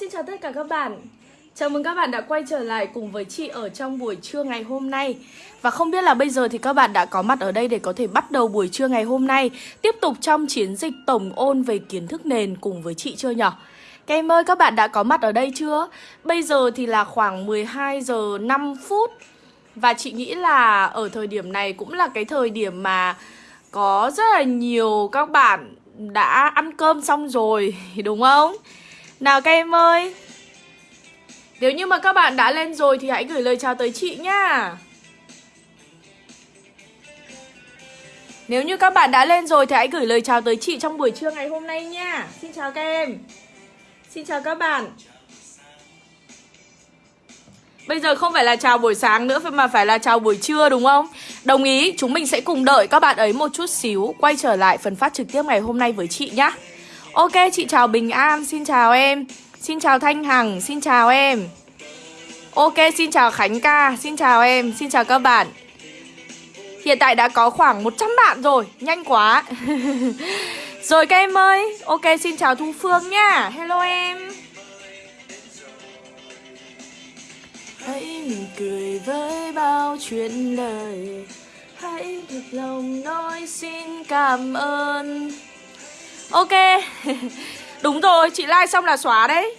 xin chào tất cả các bạn Chào mừng các bạn đã quay trở lại cùng với chị ở trong buổi trưa ngày hôm nay Và không biết là bây giờ thì các bạn đã có mặt ở đây để có thể bắt đầu buổi trưa ngày hôm nay, Tiếp tục trong chiến dịch tổng ôn về kiến thức nền cùng với chị chưa nhở? Các em ơi, các bạn đã có mặt ở đây chưa? Bây giờ thì là khoảng 12 giờ 5 phút Và chị nghĩ là ở thời điểm này cũng là cái thời điểm mà có rất là nhiều các bạn đã ăn cơm xong rồi, đúng không? Nào các em ơi Nếu như mà các bạn đã lên rồi thì hãy gửi lời chào tới chị nhá Nếu như các bạn đã lên rồi thì hãy gửi lời chào tới chị trong buổi trưa ngày hôm nay nha. Xin chào các em. Xin chào các bạn. Bây giờ không phải là chào buổi sáng nữa mà phải là chào buổi trưa đúng không? Đồng ý, chúng mình sẽ cùng đợi các bạn ấy một chút xíu Quay trở lại phần phát trực tiếp ngày hôm nay với chị nhá. Ok, chị chào Bình An, xin chào em. Xin chào Thanh Hằng, xin chào em. Ok, xin chào Khánh Ca, xin chào em, xin chào các bạn. Hiện tại đã có khoảng 100 bạn rồi, nhanh quá. Rồi các em ơi, ok xin chào Thu Phương nha, Hello em. Hãy mỉm cười với bao chuyện đời. Hãy thật lòng nói xin cảm ơn. Ok. Đúng rồi, chị like xong là xóa đấy.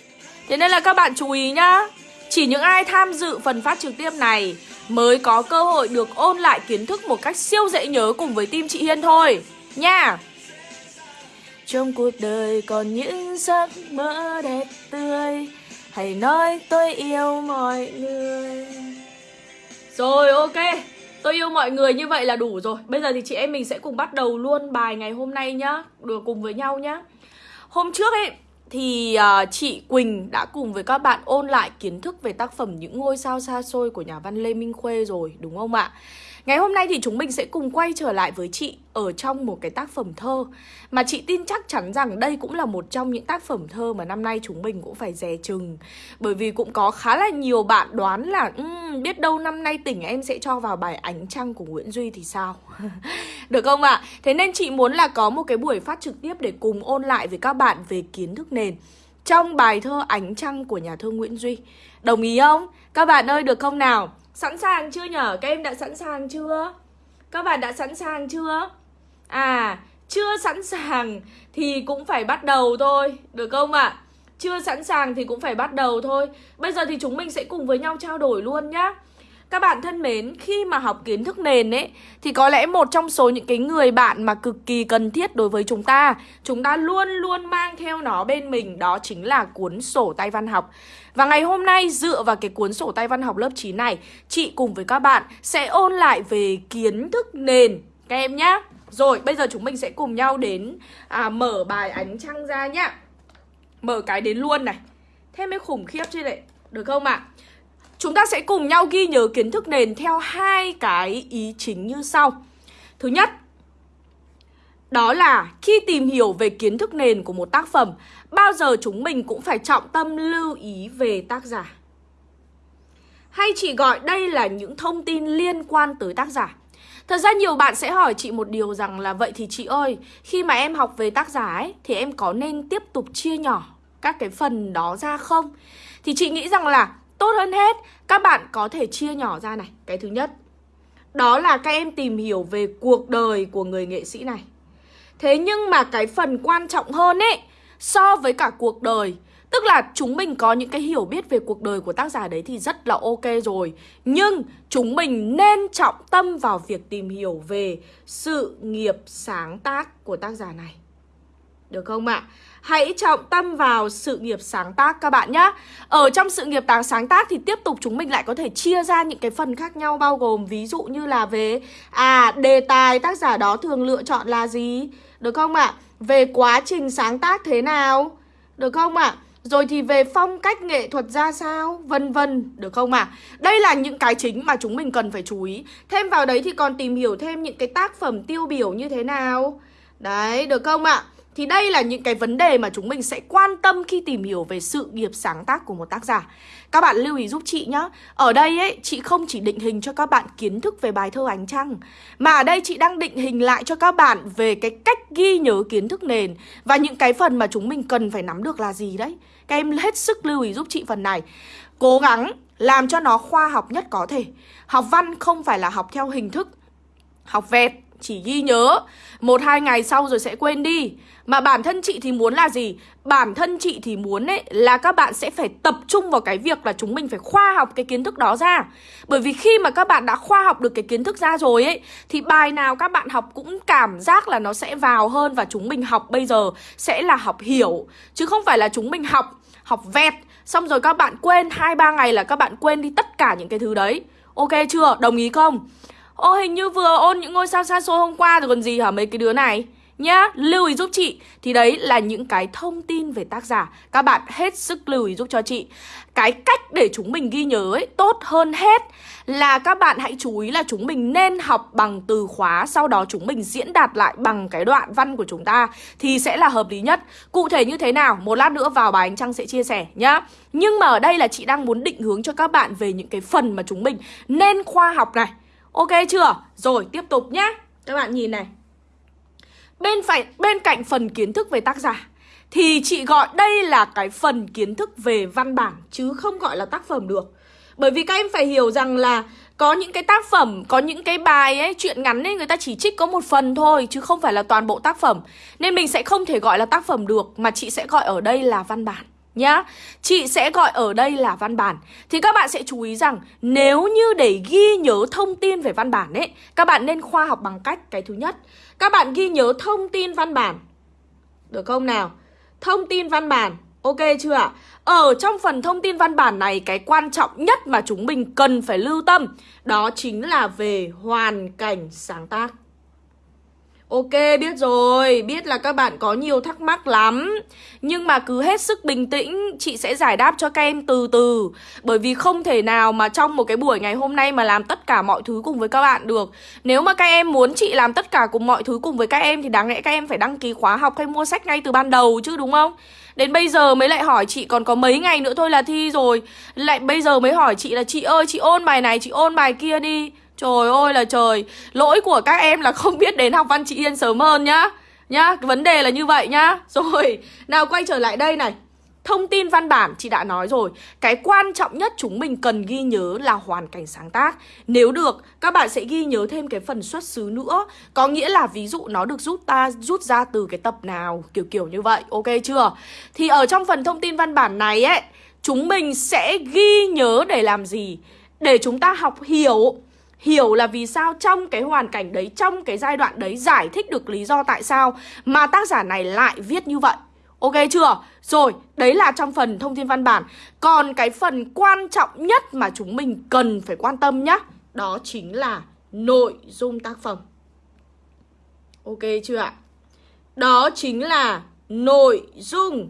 Thế nên là các bạn chú ý nhá. Chỉ những ai tham dự phần phát trực tiếp này Mới có cơ hội được ôn lại kiến thức một cách siêu dễ nhớ cùng với team chị Hiên thôi. Nha. Trong cuộc đời còn những giấc mơ đẹp tươi Hãy nói tôi yêu mọi người. Rồi ok. Tôi yêu mọi người như vậy là đủ rồi. Bây giờ thì chị em mình sẽ cùng bắt đầu luôn bài ngày hôm nay nhá. Được cùng với nhau nhá. Hôm trước ấy thì uh, chị Quỳnh đã cùng với các bạn ôn lại kiến thức về tác phẩm Những ngôi sao xa xôi của nhà văn Lê Minh Khuê rồi đúng không ạ? Ngày hôm nay thì chúng mình sẽ cùng quay trở lại với chị ở trong một cái tác phẩm thơ Mà chị tin chắc chắn rằng đây cũng là một trong những tác phẩm thơ mà năm nay chúng mình cũng phải dè chừng Bởi vì cũng có khá là nhiều bạn đoán là um, biết đâu năm nay tỉnh em sẽ cho vào bài Ánh Trăng của Nguyễn Duy thì sao Được không ạ? À? Thế nên chị muốn là có một cái buổi phát trực tiếp để cùng ôn lại với các bạn về kiến thức nền trong bài thơ Ánh Trăng của nhà thơ Nguyễn Duy Đồng ý không? Các bạn ơi được không nào? Sẵn sàng chưa nhở? Các em đã sẵn sàng chưa? Các bạn đã sẵn sàng chưa? À, chưa sẵn sàng thì cũng phải bắt đầu thôi, được không ạ? À? Chưa sẵn sàng thì cũng phải bắt đầu thôi Bây giờ thì chúng mình sẽ cùng với nhau trao đổi luôn nhá các bạn thân mến, khi mà học kiến thức nền ấy Thì có lẽ một trong số những cái người bạn mà cực kỳ cần thiết đối với chúng ta Chúng ta luôn luôn mang theo nó bên mình Đó chính là cuốn sổ tay văn học. Và ngày hôm nay dựa vào cái cuốn sổ tay văn học lớp 9 này Chị cùng với các bạn sẽ ôn lại về kiến thức nền. Các em nhá. Rồi bây giờ chúng mình sẽ cùng nhau đến à, mở bài ánh trăng ra nhá. Mở cái đến luôn này. Thế mới khủng khiếp chứ đấy. Được không ạ? À? Chúng ta sẽ cùng nhau ghi nhớ kiến thức nền theo hai cái ý chính như sau. Thứ nhất, đó là khi tìm hiểu về kiến thức nền của một tác phẩm, bao giờ chúng mình cũng phải trọng tâm lưu ý về tác giả. Hay chị gọi đây là những thông tin liên quan tới tác giả. Thật ra nhiều bạn sẽ hỏi chị một điều rằng là vậy thì chị ơi, khi mà em học về tác giả ấy thì em có nên tiếp tục chia nhỏ các cái phần đó ra không? Thì chị nghĩ rằng là Tốt hơn hết, các bạn có thể chia nhỏ ra này. Cái thứ nhất Đó là các em tìm hiểu về cuộc đời của người nghệ sĩ này. Thế nhưng mà cái phần quan trọng hơn ấy So với cả cuộc đời Tức là chúng mình có những cái hiểu biết về cuộc đời của tác giả đấy thì rất là ok rồi. Nhưng chúng mình nên trọng tâm vào việc tìm hiểu về sự nghiệp sáng tác của tác giả này. Được không ạ? À? Hãy trọng tâm vào sự nghiệp sáng tác các bạn nhé Ở trong sự nghiệp sáng tác thì tiếp tục chúng mình lại có thể chia ra những cái phần khác nhau Bao gồm ví dụ như là về À đề tài tác giả đó thường lựa chọn là gì Được không ạ? À? Về quá trình sáng tác thế nào Được không ạ? À? Rồi thì về phong cách nghệ thuật ra sao Vân vân Được không ạ? À? Đây là những cái chính mà chúng mình cần phải chú ý Thêm vào đấy thì còn tìm hiểu thêm những cái tác phẩm tiêu biểu như thế nào Đấy, được không ạ? À? Thì đây là những cái vấn đề mà chúng mình sẽ quan tâm khi tìm hiểu về sự nghiệp sáng tác của một tác giả. Các bạn lưu ý giúp chị nhé. Ở đây ấy, chị không chỉ định hình cho các bạn kiến thức về bài thơ ánh trăng, mà ở đây chị đang định hình lại cho các bạn về cái cách ghi nhớ kiến thức nền và những cái phần mà chúng mình cần phải nắm được là gì đấy. Các em hết sức lưu ý giúp chị phần này. Cố gắng làm cho nó khoa học nhất có thể. Học văn không phải là học theo hình thức, học vẹt chỉ ghi nhớ. Một, hai ngày sau rồi sẽ quên đi. Mà bản thân chị thì muốn là gì? Bản thân chị thì muốn ấy, là các bạn sẽ phải tập trung vào cái việc là chúng mình phải khoa học cái kiến thức đó ra. Bởi vì khi mà các bạn đã khoa học được cái kiến thức ra rồi ấy, thì bài nào các bạn học cũng cảm giác là nó sẽ vào hơn và chúng mình học bây giờ sẽ là học hiểu. Chứ không phải là chúng mình học học vẹt, xong rồi các bạn quên, hai, ba ngày là các bạn quên đi tất cả những cái thứ đấy. Ok chưa? Đồng ý không? Ô hình như vừa ôn những ngôi sao xa xôi hôm qua rồi còn gì hả mấy cái đứa này? Nhá, lưu ý giúp chị. Thì đấy là những cái thông tin về tác giả. Các bạn hết sức lưu ý giúp cho chị. Cái cách để chúng mình ghi nhớ ấy Tốt hơn hết Là các bạn hãy chú ý là chúng mình nên học bằng từ khóa Sau đó chúng mình diễn đạt lại bằng cái đoạn văn của chúng ta Thì sẽ là hợp lý nhất. Cụ thể như thế nào? Một lát nữa vào bài anh trăng sẽ chia sẻ nhá. Nhưng mà ở đây là chị đang muốn định hướng cho các bạn Về những cái phần mà chúng mình nên khoa học này. Ok chưa? Rồi tiếp tục nhé Các bạn nhìn này. Bên phải bên cạnh phần kiến thức về tác giả Thì chị gọi đây là cái phần kiến thức về văn bản Chứ không gọi là tác phẩm được. Bởi vì các em phải hiểu rằng là Có những cái tác phẩm, có những cái bài ấy Chuyện ngắn ấy người ta chỉ trích có một phần thôi Chứ không phải là toàn bộ tác phẩm. Nên mình sẽ không thể gọi là tác phẩm được Mà chị sẽ gọi ở đây là văn bản nhá. Chị sẽ gọi ở đây là văn bản. Thì các bạn sẽ chú ý rằng Nếu như để ghi nhớ thông tin về văn bản ấy, Các bạn nên khoa học bằng cách Cái thứ nhất. Các bạn ghi nhớ thông tin văn bản. Được không nào? Thông tin văn bản, Ok chưa ạ? Ở trong phần thông tin văn bản này, Cái quan trọng nhất mà chúng mình cần phải lưu tâm, Đó chính là về hoàn cảnh sáng tác. Ok biết rồi, biết là các bạn có nhiều thắc mắc lắm. Nhưng mà cứ hết sức bình tĩnh, chị sẽ giải đáp cho các em từ từ. Bởi vì không thể nào mà trong một cái buổi ngày hôm nay mà làm tất cả mọi thứ cùng với các bạn được. Nếu mà các em muốn chị làm tất cả cùng mọi thứ cùng với các em Thì đáng lẽ các em phải đăng ký khóa học hay mua sách ngay từ ban đầu chứ đúng không? Đến bây giờ mới lại hỏi chị còn có mấy ngày nữa thôi là thi rồi. Lại bây giờ mới hỏi chị là chị ơi chị ôn bài này chị ôn bài kia đi. Trời ơi là trời. Lỗi của các em là không biết đến học văn chị Yên sớm hơn nhá. Nhá, vấn đề là như vậy nhá. Rồi, nào quay trở lại đây này. Thông tin văn bản chị đã nói rồi. Cái quan trọng nhất chúng mình cần ghi nhớ là hoàn cảnh sáng tác. Nếu được, các bạn sẽ ghi nhớ thêm cái phần xuất xứ nữa. Có nghĩa là ví dụ nó được rút ta rút ra từ cái tập nào Kiểu kiểu như vậy, ok chưa? Thì ở trong phần thông tin văn bản này ấy Chúng mình sẽ ghi nhớ để làm gì? Để chúng ta học hiểu hiểu là vì sao trong cái hoàn cảnh đấy, trong cái giai đoạn đấy giải thích được lý do tại sao mà tác giả này lại viết như vậy. Ok chưa? Rồi, đấy là trong phần thông tin văn bản. Còn cái phần quan trọng nhất mà chúng mình cần phải quan tâm nhá, đó chính là nội dung tác phẩm. Ok chưa ạ? Đó chính là nội dung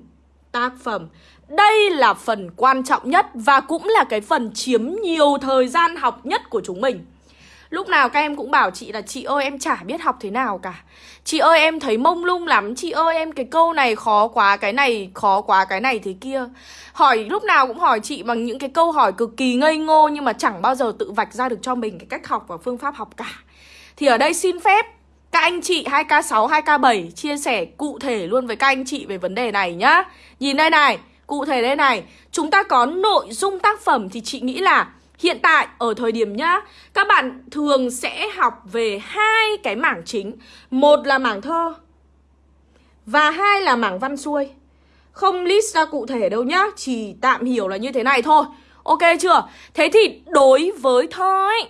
tác phẩm. Đây là phần quan trọng nhất và cũng là cái phần chiếm nhiều thời gian học nhất của chúng mình. Lúc nào các em cũng bảo chị là Chị ơi em chả biết học thế nào cả. Chị ơi em thấy mông lung lắm. Chị ơi em cái câu này khó quá Cái này khó quá cái này thế kia. Hỏi lúc nào cũng hỏi chị bằng những cái câu hỏi cực kỳ ngây ngô Nhưng mà chẳng bao giờ tự vạch ra được cho mình cái cách học và phương pháp học cả. Thì ở đây xin phép các anh chị 2K6, 2K7 chia sẻ cụ thể luôn với các anh chị về vấn đề này nhá. Nhìn đây này, cụ thể đây này. Chúng ta có nội dung tác phẩm thì chị nghĩ là Hiện tại, ở thời điểm nhá, Các bạn thường sẽ học về hai cái mảng chính Một là mảng thơ Và hai là mảng văn xuôi Không list ra cụ thể đâu nhá, Chỉ tạm hiểu là như thế này thôi Ok chưa? Thế thì đối với thơ ấy,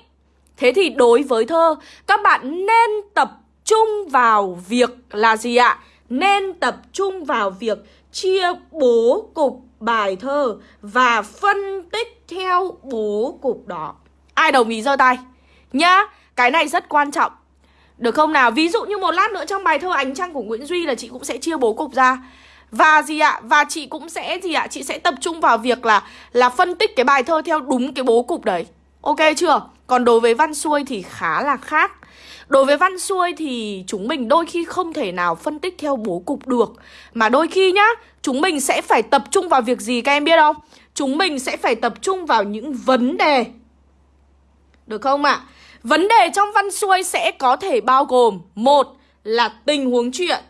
Thế thì đối với thơ, Các bạn nên tập trung vào việc là gì ạ? Nên tập trung vào việc chia bố cục bài thơ và phân tích theo bố cục đó. Ai đồng ý giơ tay? Nhá, cái này rất quan trọng. Được không nào? Ví dụ như một lát nữa trong bài thơ Ánh Trăng của Nguyễn Duy là chị cũng sẽ chia bố cục ra. Và gì ạ? Và chị cũng sẽ gì ạ? Chị sẽ tập trung vào việc là là phân tích cái bài thơ theo đúng cái bố cục đấy. Ok chưa? Còn đối với văn xuôi thì khá là khác. Đối với văn xuôi thì chúng mình đôi khi không thể nào phân tích theo bố cục được Mà đôi khi nhá, chúng mình sẽ phải tập trung vào việc gì các em biết không? Chúng mình sẽ phải tập trung vào những vấn đề Được không ạ? À? Vấn đề trong văn xuôi sẽ có thể bao gồm Một là tình huống chuyện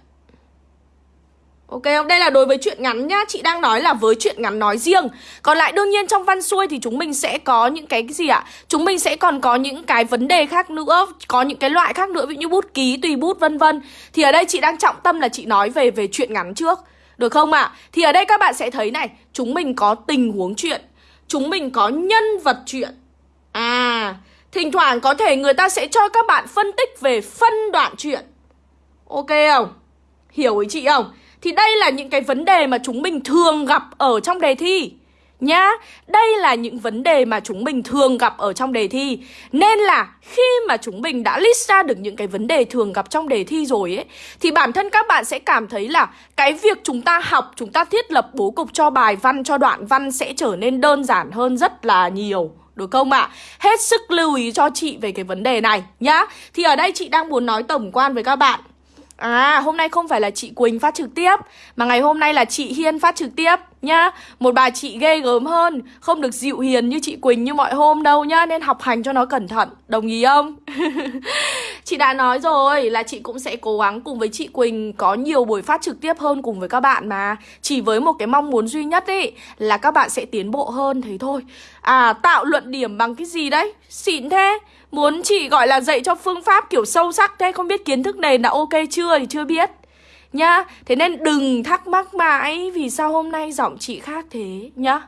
Ok không? Đây là đối với chuyện ngắn nhá Chị đang nói là với chuyện ngắn nói riêng Còn lại đương nhiên trong văn xuôi thì chúng mình sẽ có những cái gì ạ? Chúng mình sẽ còn có những cái vấn đề khác nữa Có những cái loại khác nữa Ví dụ như bút ký, tùy bút vân vân Thì ở đây chị đang trọng tâm là chị nói về về chuyện ngắn trước Được không ạ? À? Thì ở đây các bạn sẽ thấy này Chúng mình có tình huống chuyện Chúng mình có nhân vật chuyện À Thỉnh thoảng có thể người ta sẽ cho các bạn phân tích về phân đoạn chuyện Ok không? Hiểu ý chị không? Thì đây là những cái vấn đề mà chúng mình thường gặp ở trong đề thi Nhá, đây là những vấn đề mà chúng mình thường gặp ở trong đề thi Nên là khi mà chúng mình đã list ra được những cái vấn đề thường gặp trong đề thi rồi ấy Thì bản thân các bạn sẽ cảm thấy là cái việc chúng ta học, chúng ta thiết lập bố cục cho bài văn, cho đoạn văn sẽ trở nên đơn giản hơn rất là nhiều được không ạ? À? Hết sức lưu ý cho chị về cái vấn đề này nhá Thì ở đây chị đang muốn nói tổng quan với các bạn À hôm nay không phải là chị Quỳnh phát trực tiếp, Mà ngày hôm nay là chị Hiên phát trực tiếp nhá Một bà chị ghê gớm hơn, Không được dịu hiền như chị Quỳnh như mọi hôm đâu nhá, Nên học hành cho nó cẩn thận, Đồng ý không? chị đã nói rồi là chị cũng sẽ cố gắng cùng với chị Quỳnh Có nhiều buổi phát trực tiếp hơn cùng với các bạn mà. Chỉ với một cái mong muốn duy nhất ấy Là các bạn sẽ tiến bộ hơn thế thôi. À tạo luận điểm bằng cái gì đấy? Xịn thế. Muốn chị gọi là dạy cho phương pháp kiểu sâu sắc thế, Không biết kiến thức nền là ok chưa thì chưa biết. Nhá, Thế nên đừng thắc mắc mãi Vì sao hôm nay giọng chị khác thế, Nhá.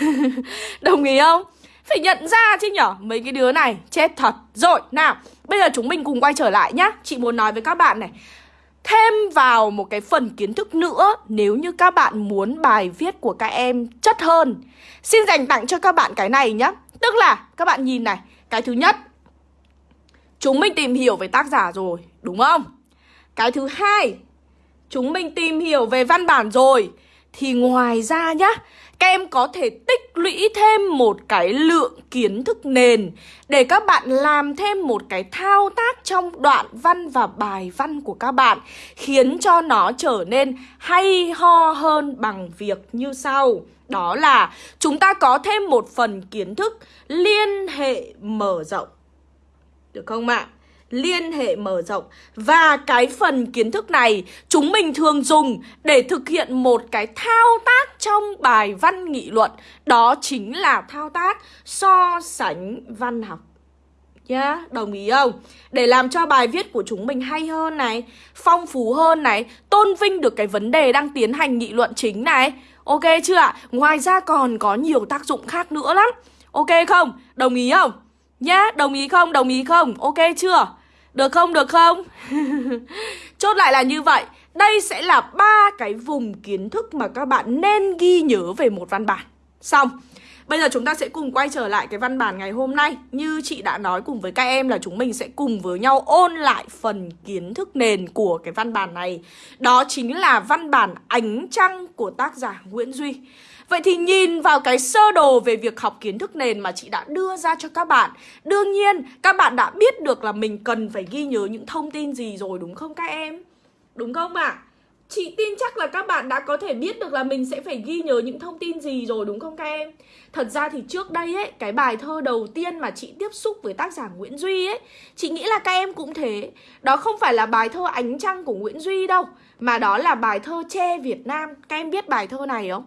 Đồng ý không? Phải nhận ra chứ nhở? Mấy cái đứa này chết thật. Rồi nào Bây giờ chúng mình cùng quay trở lại nhá. Chị muốn nói với các bạn này. Thêm vào một cái phần kiến thức nữa Nếu như các bạn muốn bài viết của các em chất hơn Xin dành tặng cho các bạn cái này nhá. Tức là các bạn nhìn này Cái thứ nhất Chúng mình tìm hiểu về tác giả rồi, đúng không? Cái thứ hai, chúng mình tìm hiểu về văn bản rồi. Thì ngoài ra nhá, các em có thể tích lũy thêm một cái lượng kiến thức nền Để các bạn làm thêm một cái thao tác trong đoạn văn và bài văn của các bạn, Khiến cho nó trở nên hay ho hơn bằng việc như sau Đó là chúng ta có thêm một phần kiến thức liên hệ mở rộng được không ạ? Liên hệ mở rộng Và cái phần kiến thức này Chúng mình thường dùng để thực hiện một cái thao tác trong bài văn nghị luận Đó chính là thao tác so sánh văn học nhá, yeah, đồng ý không? Để làm cho bài viết của chúng mình hay hơn này, phong phú hơn này, tôn vinh được cái vấn đề đang tiến hành nghị luận chính này. Ok chưa ạ? Ngoài ra còn có nhiều tác dụng khác nữa lắm. Ok không? Đồng ý không? Nhá, đồng ý không? Đồng ý không? Ok chưa? Được không? Được không? Chốt lại là như vậy Đây sẽ là ba cái vùng kiến thức mà các bạn nên ghi nhớ về một văn bản Xong, Bây giờ chúng ta sẽ cùng quay trở lại cái văn bản ngày hôm nay Như chị đã nói cùng với các em là chúng mình sẽ cùng với nhau ôn lại phần kiến thức nền của cái văn bản này Đó chính là văn bản Ánh Trăng của tác giả Nguyễn Duy Vậy thì nhìn vào cái sơ đồ về việc học kiến thức nền mà chị đã đưa ra cho các bạn Đương nhiên các bạn đã biết được là mình cần phải ghi nhớ những thông tin gì rồi đúng không các em? Đúng không ạ? À? Chị tin chắc là các bạn đã có thể biết được là mình sẽ phải ghi nhớ những thông tin gì rồi đúng không các em? Thật ra thì trước đây ấy, cái bài thơ đầu tiên mà chị tiếp xúc với tác giả Nguyễn Duy ấy Chị nghĩ là các em cũng thế Đó không phải là bài thơ Ánh Trăng của Nguyễn Duy đâu Mà đó là bài thơ Che Việt Nam Các em biết bài thơ này không?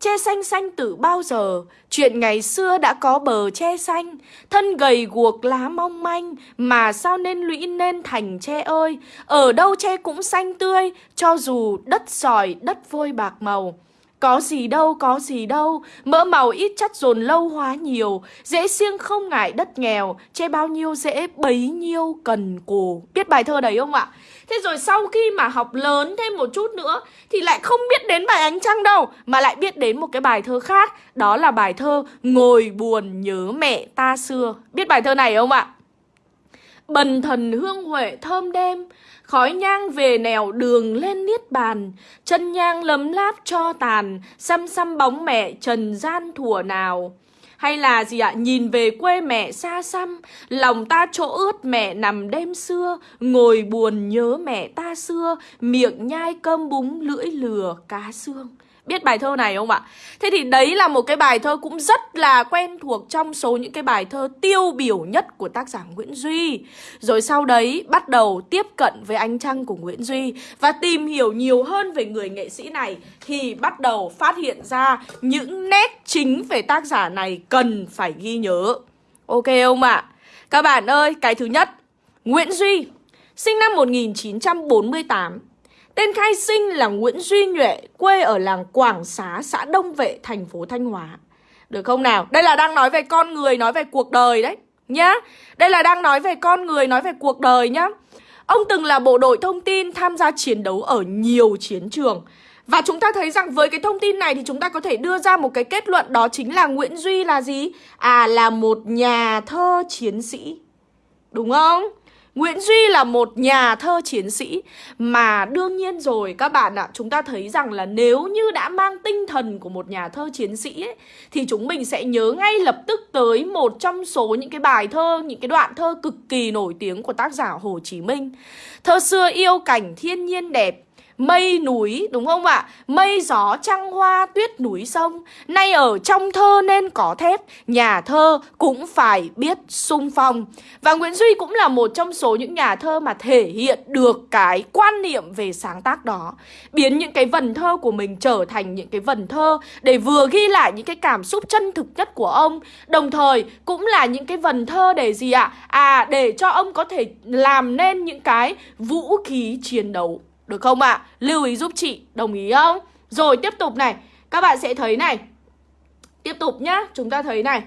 Che xanh xanh từ bao giờ? Chuyện ngày xưa đã có bờ che xanh. Thân gầy guộc lá mong manh Mà sao nên lũy nên thành che ơi? Ở đâu che cũng xanh tươi Cho dù đất sỏi đất vôi bạc màu. Có gì đâu, có gì đâu, mỡ màu ít chất dồn lâu hóa nhiều, dễ siêng không ngại đất nghèo, che bao nhiêu dễ bấy nhiêu cần cù. Biết bài thơ đấy không ạ? Thế rồi sau khi mà học lớn thêm một chút nữa thì lại không biết đến bài ánh trăng đâu, mà lại biết đến một cái bài thơ khác, đó là bài thơ Ngồi buồn nhớ mẹ ta xưa. Biết bài thơ này không ạ? Bần thần hương huệ thơm đêm Khói nhang về nẻo đường lên niết bàn Chân nhang lấm láp cho tàn Xăm xăm bóng mẹ trần gian thủa nào hay là gì ạ? Nhìn về quê mẹ xa xăm, Lòng ta chỗ ướt mẹ nằm đêm xưa, Ngồi buồn nhớ mẹ ta xưa, Miệng nhai cơm búng lưỡi lừa cá xương Biết bài thơ này không ạ? Thế thì đấy là một cái bài thơ cũng rất là quen thuộc trong số những cái bài thơ tiêu biểu nhất của tác giả Nguyễn Duy. Rồi sau đấy bắt đầu tiếp cận với ánh trăng của Nguyễn Duy và tìm hiểu nhiều hơn về người nghệ sĩ này thì bắt đầu phát hiện ra những nét chính về tác giả này cần phải ghi nhớ. Ok không ạ? Các bạn ơi, cái thứ nhất, Nguyễn Duy sinh năm 1948 Tên khai sinh là Nguyễn Duy Nhuệ, quê ở làng Quảng Xá, xã Đông Vệ, thành phố Thanh Hóa. Được không nào? Đây là đang nói về con người, nói về cuộc đời đấy, nhá. Đây là đang nói về con người, nói về cuộc đời nhá. Ông từng là bộ đội thông tin tham gia chiến đấu ở nhiều chiến trường. Và chúng ta thấy rằng với cái thông tin này thì chúng ta có thể đưa ra một cái kết luận đó chính là Nguyễn Duy là gì? À là một nhà thơ chiến sĩ. Đúng không? Nguyễn Duy là một nhà thơ chiến sĩ. Mà đương nhiên rồi các bạn ạ Chúng ta thấy rằng là nếu như đã mang tinh thần của một nhà thơ chiến sĩ ấy, Thì chúng mình sẽ nhớ ngay lập tức tới một trong số những cái bài thơ Những cái đoạn thơ cực kỳ nổi tiếng của tác giả Hồ Chí Minh. Thơ xưa yêu cảnh thiên nhiên đẹp Mây núi, đúng không ạ? Mây gió, trăng hoa, tuyết núi, sông Nay ở trong thơ nên có thép Nhà thơ cũng phải biết sung phong Và Nguyễn Duy cũng là một trong số những nhà thơ mà thể hiện được cái quan niệm về sáng tác đó Biến những cái vần thơ của mình trở thành những cái vần thơ Để vừa ghi lại những cái cảm xúc chân thực nhất của ông, Đồng thời cũng là những cái vần thơ để gì ạ? À để cho ông có thể làm nên những cái vũ khí chiến đấu được không ạ? À? Lưu ý giúp chị, đồng ý không? Rồi tiếp tục này Các bạn sẽ thấy này Tiếp tục nhá, chúng ta thấy này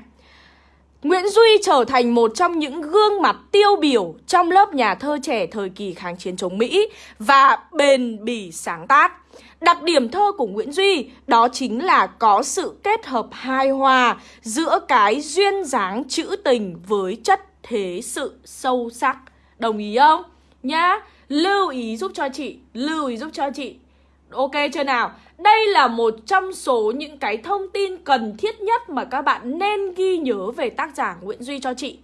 Nguyễn Duy trở thành một trong những gương mặt tiêu biểu trong lớp nhà thơ trẻ thời kỳ kháng chiến chống Mỹ và bền bỉ sáng tác. Đặc điểm thơ của Nguyễn Duy đó chính là có sự kết hợp hài hòa giữa cái duyên dáng trữ tình với chất thế sự sâu sắc. Đồng ý không? Nhá. Lưu ý giúp cho chị Lưu ý giúp cho chị Ok chưa nào? Đây là một trong số những cái thông tin cần thiết nhất mà các bạn nên ghi nhớ về tác giả Nguyễn Duy cho chị.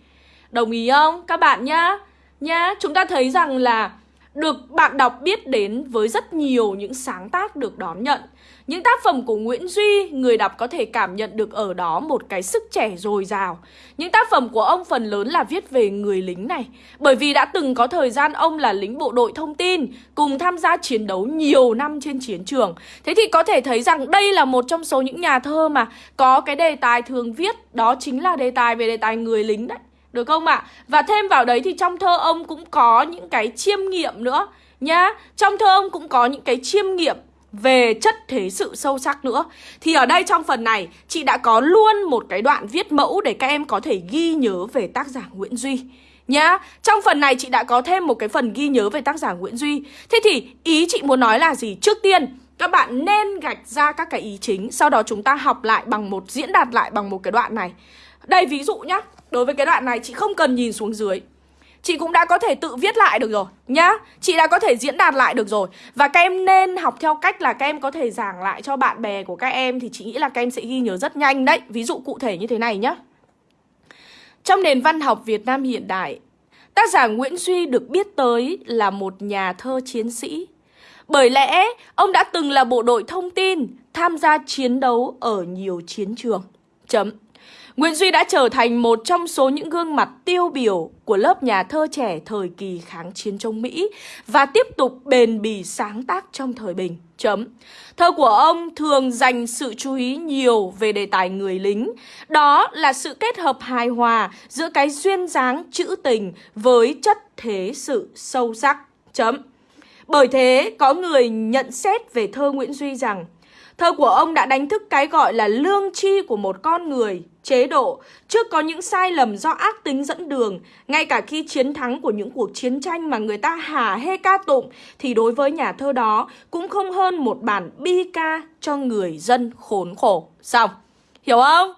Đồng ý không? Các bạn nhá. Nhá, chúng ta thấy rằng là được bạn đọc biết đến với rất nhiều những sáng tác được đón nhận. Những tác phẩm của Nguyễn Duy, người đọc có thể cảm nhận được ở đó một cái sức trẻ dồi dào. Những tác phẩm của ông phần lớn là viết về người lính này, bởi vì đã từng có thời gian ông là lính bộ đội thông tin, cùng tham gia chiến đấu nhiều năm trên chiến trường. Thế thì có thể thấy rằng đây là một trong số những nhà thơ mà có cái đề tài thường viết, đó chính là đề tài về đề tài người lính đấy. Được không ạ? À? Và thêm vào đấy thì trong thơ ông cũng có những cái chiêm nghiệm nữa nhá. Trong thơ ông cũng có những cái chiêm nghiệm về chất thế sự sâu sắc nữa. Thì ở đây trong phần này chị đã có luôn một cái đoạn viết mẫu để các em có thể ghi nhớ về tác giả Nguyễn Duy. Nhá, trong phần này chị đã có thêm một cái phần ghi nhớ về tác giả Nguyễn Duy. Thế thì ý chị muốn nói là gì? Trước tiên các bạn nên gạch ra các cái ý chính Sau đó chúng ta học lại bằng một, diễn đạt lại bằng một cái đoạn này. Đây ví dụ nhá Đối với cái đoạn này chị không cần nhìn xuống dưới. Chị cũng đã có thể tự viết lại được rồi, nhá. Chị đã có thể diễn đạt lại được rồi. Và các em nên học theo cách là các em có thể giảng lại cho bạn bè của các em Thì chị nghĩ là các em sẽ ghi nhớ rất nhanh đấy. Ví dụ cụ thể như thế này nhá. Trong nền văn học Việt Nam hiện đại, Tác giả Nguyễn Duy được biết tới là một nhà thơ chiến sĩ. Bởi lẽ, ông đã từng là bộ đội thông tin, Tham gia chiến đấu ở nhiều chiến trường. Chấm. Nguyễn Duy đã trở thành một trong số những gương mặt tiêu biểu của lớp nhà thơ trẻ thời kỳ kháng chiến chống Mỹ và tiếp tục bền bỉ sáng tác trong thời bình. Chấm. Thơ của ông thường dành sự chú ý nhiều về đề tài người lính. Đó là sự kết hợp hài hòa giữa cái duyên dáng trữ tình với chất thế sự sâu sắc. Chấm. Bởi thế, có người nhận xét về thơ Nguyễn Duy rằng Thơ của ông đã đánh thức cái gọi là lương tri của một con người, chế độ, trước có những sai lầm do ác tính dẫn đường. Ngay cả khi chiến thắng của những cuộc chiến tranh mà người ta hả hê ca tụng, thì đối với nhà thơ đó cũng không hơn một bản bi ca cho người dân khốn khổ. Xong, hiểu không?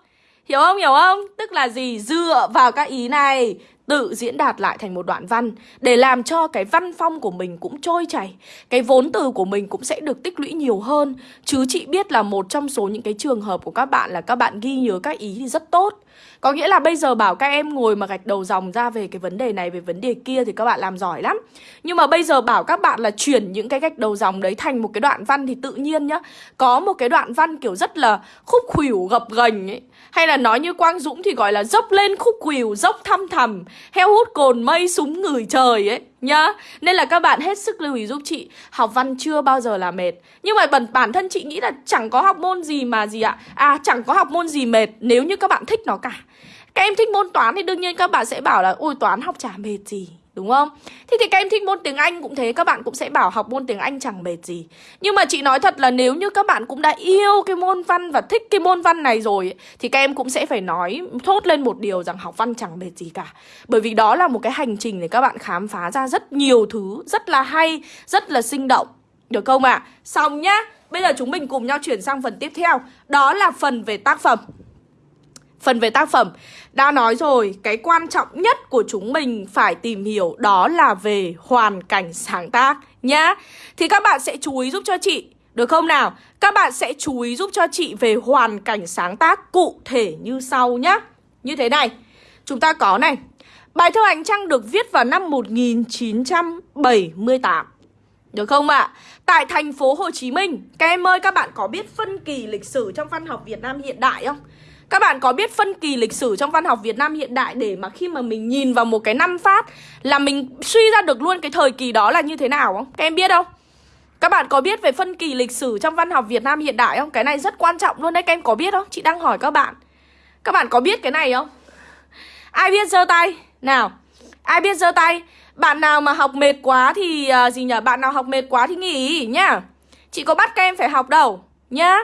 Hiểu không? Hiểu không? Tức là gì? Dựa vào các ý này tự diễn đạt lại thành một đoạn văn để làm cho cái văn phong của mình cũng trôi chảy, cái vốn từ của mình cũng sẽ được tích lũy nhiều hơn. Chứ chị biết là một trong số những cái trường hợp của các bạn là các bạn ghi nhớ các ý thì rất tốt. Có nghĩa là bây giờ bảo các em ngồi mà gạch đầu dòng ra về cái vấn đề này, về vấn đề kia thì các bạn làm giỏi lắm. Nhưng mà bây giờ bảo các bạn là chuyển những cái gạch đầu dòng đấy thành một cái đoạn văn thì tự nhiên nhá. Có một cái đoạn văn kiểu rất là khúc khuỷu gập gành ấy. Hay là nói như Quang Dũng thì gọi là dốc lên khúc khuỷu, dốc thăm thầm, heo hút cồn mây súng ngửi trời ấy nhá. Nên là các bạn hết sức lưu ý giúp chị, học văn chưa bao giờ là mệt. Nhưng mà bản bản thân chị nghĩ là chẳng có học môn gì mà gì ạ? À chẳng có học môn gì mệt nếu như các bạn thích nó cả. Các em thích môn toán thì đương nhiên các bạn sẽ bảo là ôi toán học chả mệt gì Đúng không? Thế thì các em thích môn tiếng Anh cũng thế Các bạn cũng sẽ bảo học môn tiếng Anh chẳng mệt gì Nhưng mà chị nói thật là nếu như các bạn cũng đã yêu cái môn văn Và thích cái môn văn này rồi Thì các em cũng sẽ phải nói thốt lên một điều rằng học văn chẳng mệt gì cả Bởi vì đó là một cái hành trình để các bạn khám phá ra rất nhiều thứ Rất là hay, rất là sinh động Được không ạ? À? Xong nhá Bây giờ chúng mình cùng nhau chuyển sang phần tiếp theo Đó là phần về tác phẩm Phần về tác phẩm Đã nói rồi, cái quan trọng nhất của chúng mình phải tìm hiểu đó là về hoàn cảnh sáng tác nhá Thì các bạn sẽ chú ý giúp cho chị được không nào? Các bạn sẽ chú ý giúp cho chị về hoàn cảnh sáng tác cụ thể như sau nhá Như thế này Chúng ta có này Bài thơ Ánh Trăng được viết vào năm 1978 Được không ạ? À? Tại thành phố Hồ Chí Minh Các em ơi, các bạn có biết phân kỳ lịch sử trong văn học Việt Nam hiện đại không? Các bạn có biết phân kỳ lịch sử trong văn học Việt Nam hiện đại để mà khi mà mình nhìn vào một cái năm phát là mình suy ra được luôn cái thời kỳ đó là như thế nào không? Các em biết không? Các bạn có biết về phân kỳ lịch sử trong văn học Việt Nam hiện đại không? Cái này rất quan trọng luôn đấy, các em có biết không? Chị đang hỏi các bạn. Các bạn có biết cái này không? Ai biết giơ tay? Nào, ai biết giơ tay? Bạn nào mà học mệt quá thì uh, gì nhỉ? Bạn nào học mệt quá thì nghỉ nhá. Chị có bắt các em phải học đâu nhá.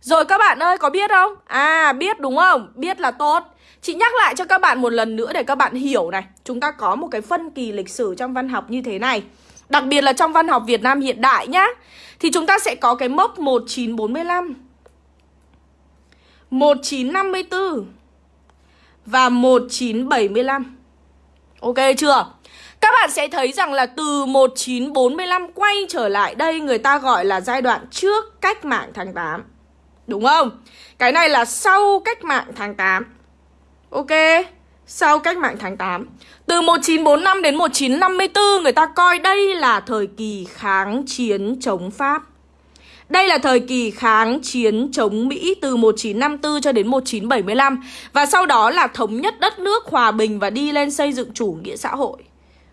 Rồi các bạn ơi, có biết không? À biết đúng không? Biết là tốt Chị nhắc lại cho các bạn một lần nữa để các bạn hiểu này Chúng ta có một cái phân kỳ lịch sử trong văn học như thế này Đặc biệt là trong văn học Việt Nam hiện đại nhá Thì chúng ta sẽ có cái mốc 1945 1954 Và 1975 Ok chưa? Các bạn sẽ thấy rằng là từ 1945 quay trở lại đây, người ta gọi là giai đoạn trước cách mạng tháng 8 Đúng không? Cái này là sau cách mạng tháng 8 Ok? Sau cách mạng tháng 8 Từ 1945 đến 1954 Người ta coi đây là thời kỳ kháng chiến chống Pháp. Đây là thời kỳ kháng chiến chống Mỹ từ 1954 cho đến 1975 Và sau đó là thống nhất đất nước hòa bình và đi lên xây dựng chủ nghĩa xã hội.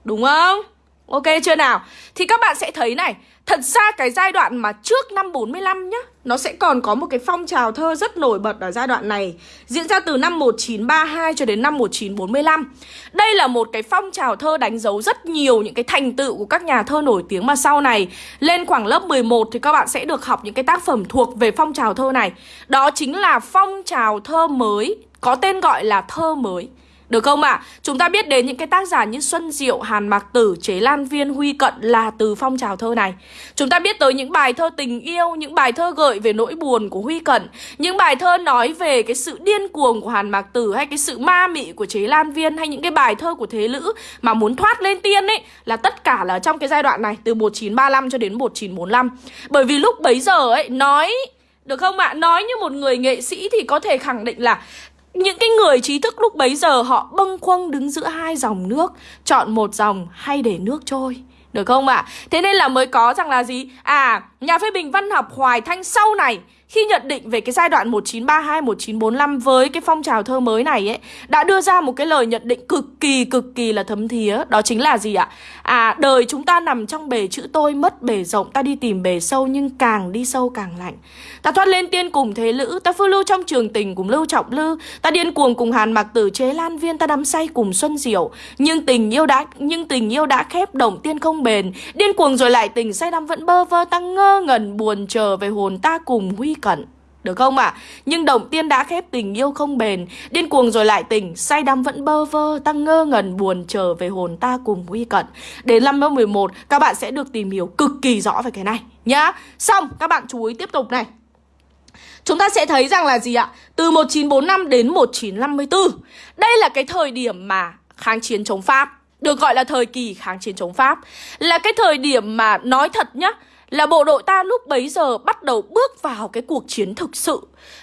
Đúng không? Ok chưa nào? Thì các bạn sẽ thấy này, Thật ra cái giai đoạn mà trước năm 45 nhá, Nó sẽ còn có một cái phong trào thơ rất nổi bật ở giai đoạn này. Diễn ra từ năm 1932 cho đến năm 1945 Đây là một cái phong trào thơ đánh dấu rất nhiều những cái thành tựu của các nhà thơ nổi tiếng Mà sau này, lên khoảng lớp 11 thì các bạn sẽ được học những cái tác phẩm thuộc về phong trào thơ này. Đó chính là phong trào thơ mới, Có tên gọi là thơ mới được không ạ? À? Chúng ta biết đến những cái tác giả như Xuân Diệu, Hàn Mạc Tử, Chế Lan Viên, Huy Cận là từ phong trào thơ này. Chúng ta biết tới những bài thơ tình yêu, những bài thơ gợi về nỗi buồn của Huy Cận, những bài thơ nói về cái sự điên cuồng của Hàn Mạc Tử hay cái sự ma mị của Chế Lan Viên hay những cái bài thơ của Thế Lữ mà muốn thoát lên tiên ấy là tất cả là trong cái giai đoạn này từ 1935 cho đến 1945. Bởi vì lúc bấy giờ ấy nói được không ạ? À? Nói như một người nghệ sĩ thì có thể khẳng định là những cái người trí thức lúc bấy giờ họ bâng khuâng đứng giữa hai dòng nước Chọn một dòng hay để nước trôi Được không ạ? À? Thế nên là mới có rằng là gì? À, nhà phê bình văn học Hoài Thanh sau này khi nhận định về cái giai đoạn 1932 1945 với cái phong trào thơ mới này ấy đã đưa ra một cái lời nhận định cực kỳ cực kỳ là thấm thía, đó chính là gì ạ? À, đời chúng ta nằm trong bể chữ tôi mất bể rộng, ta đi tìm bể sâu nhưng càng đi sâu càng lạnh. Ta thoát lên tiên cùng thế lữ, ta phương lưu trong trường tình cùng lưu trọng lư, ta điên cuồng cùng Hàn Mặc Tử chế Lan Viên, ta đắm say cùng Xuân Diệu, nhưng tình yêu đã nhưng tình yêu đã khép động tiên không bền, điên cuồng rồi lại tình say đắm vẫn bơ vơ, ta ngơ ngẩn buồn chờ về hồn ta cùng huy cận được không ạ? À? Nhưng động tiên đã khép tình yêu không bền Điên cuồng rồi lại tình Say đắm vẫn bơ vơ tăng ngơ ngẩn buồn chờ về hồn ta cùng huy cận Đến năm lớp 11 Các bạn sẽ được tìm hiểu cực kỳ rõ về cái này, Nhá Xong, các bạn chú ý tiếp tục này Chúng ta sẽ thấy rằng là gì ạ? Từ 1945 đến 1954 Đây là cái thời điểm mà kháng chiến chống Pháp, Được gọi là thời kỳ kháng chiến chống Pháp Là cái thời điểm mà, nói thật nhá là bộ đội ta lúc bấy giờ bắt đầu bước vào cái cuộc chiến thực sự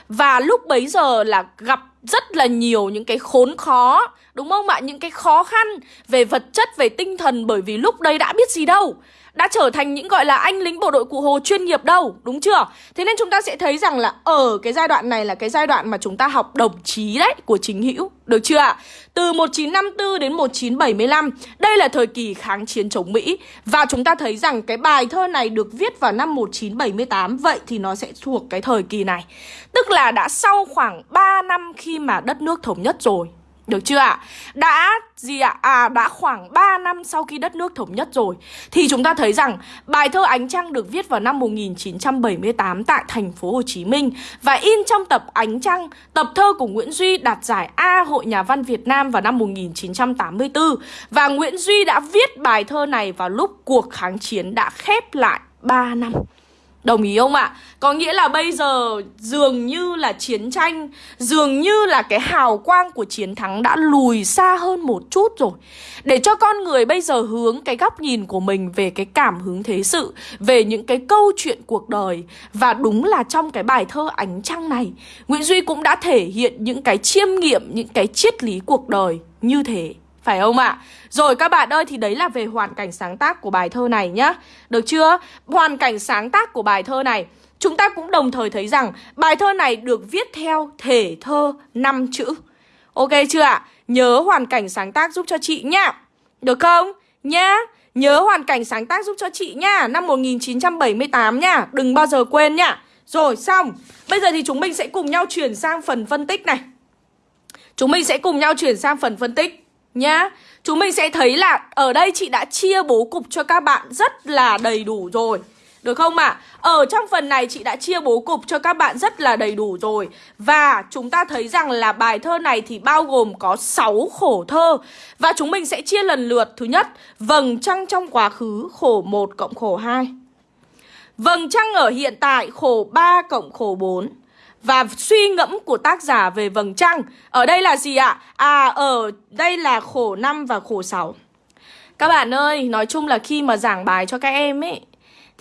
Và lúc bấy giờ là gặp rất là nhiều những cái khốn khó Đúng không ạ? Những cái khó khăn về vật chất, về tinh thần Bởi vì lúc đây đã biết gì đâu đã trở thành những gọi là anh lính bộ đội cụ Hồ chuyên nghiệp đâu, đúng chưa? Thế nên chúng ta sẽ thấy rằng là ở cái giai đoạn này là cái giai đoạn mà chúng ta học đồng chí đấy của chính hữu, được chưa ạ? Từ 1954 đến 1975, đây là thời kỳ kháng chiến chống Mỹ và chúng ta thấy rằng cái bài thơ này được viết vào năm 1978, vậy thì nó sẽ thuộc cái thời kỳ này. Tức là đã sau khoảng 3 năm khi mà đất nước thống nhất rồi, được chưa ạ? Đã gì ạ? À đã khoảng 3 năm sau khi đất nước thống nhất rồi thì chúng ta thấy rằng bài thơ Ánh Trăng được viết vào năm 1978 tại thành phố Hồ Chí Minh và in trong tập Ánh Trăng, tập thơ của Nguyễn Duy đạt giải A Hội Nhà văn Việt Nam vào năm 1984 và Nguyễn Duy đã viết bài thơ này vào lúc cuộc kháng chiến đã khép lại 3 năm. Đồng ý không ạ? Có nghĩa là bây giờ dường như là chiến tranh Dường như là cái hào quang của chiến thắng đã lùi xa hơn một chút rồi Để cho con người bây giờ hướng cái góc nhìn của mình về cái cảm hứng thế sự Về những cái câu chuyện cuộc đời Và đúng là trong cái bài thơ Ánh Trăng này Nguyễn Duy cũng đã thể hiện những cái chiêm nghiệm, những cái triết lý cuộc đời như thế phải không ạ? Rồi các bạn ơi, thì đấy là về hoàn cảnh sáng tác của bài thơ này nhá. Được chưa? Hoàn cảnh sáng tác của bài thơ này, Chúng ta cũng đồng thời thấy rằng bài thơ này được viết theo thể thơ 5 chữ. Ok chưa ạ? Nhớ hoàn cảnh sáng tác giúp cho chị nhá. Được không? Nhá. Nhớ hoàn cảnh sáng tác giúp cho chị nhá. Năm 1978 nhá. Đừng bao giờ quên nhá. Rồi, xong. Bây giờ thì chúng mình sẽ cùng nhau chuyển sang phần phân tích này. Chúng mình sẽ cùng nhau chuyển sang phần phân tích nhá. Chúng mình sẽ thấy là ở đây chị đã chia bố cục cho các bạn rất là đầy đủ rồi. Được không ạ? À? Ở trong phần này chị đã chia bố cục cho các bạn rất là đầy đủ rồi. Và chúng ta thấy rằng là bài thơ này thì bao gồm có 6 khổ thơ. Và chúng mình sẽ chia lần lượt. Thứ nhất, vầng trăng trong quá khứ khổ 1 cộng khổ 2 Vầng trăng ở hiện tại khổ 3 cộng khổ 4 và suy ngẫm của tác giả về vầng trăng Ở đây là gì ạ? À ở đây là khổ 5 và khổ 6 Các bạn ơi, nói chung là khi mà giảng bài cho các em ấy